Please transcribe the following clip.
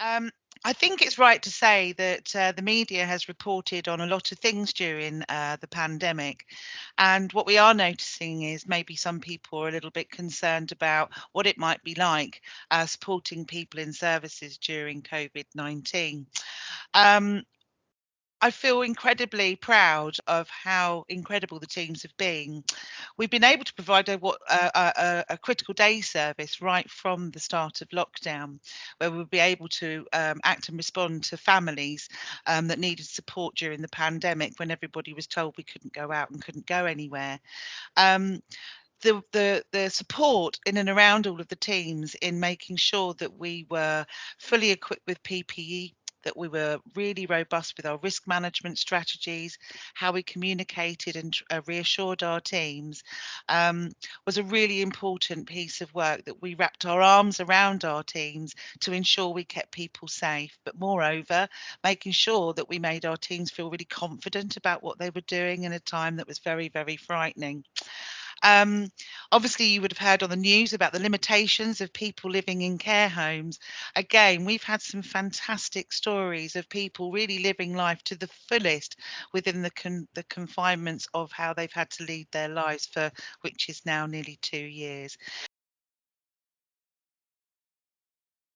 Um, I think it's right to say that uh, the media has reported on a lot of things during uh, the pandemic. And what we are noticing is maybe some people are a little bit concerned about what it might be like uh, supporting people in services during COVID 19. Um, I feel incredibly proud of how incredible the teams have been. We've been able to provide a, a, a, critical day service right from the start of lockdown, where we'll be able to um, act and respond to families um, that needed support during the pandemic when everybody was told we couldn't go out and couldn't go anywhere. Um, the, the the support in and around all of the teams in making sure that we were fully equipped with PPE that we were really robust with our risk management strategies, how we communicated and uh, reassured our teams um, was a really important piece of work that we wrapped our arms around our teams to ensure we kept people safe. But moreover, making sure that we made our teams feel really confident about what they were doing in a time that was very, very frightening. Um, obviously, you would have heard on the news about the limitations of people living in care homes. Again, we've had some fantastic stories of people really living life to the fullest within the con- the confinements of how they've had to lead their lives for which is now nearly two years.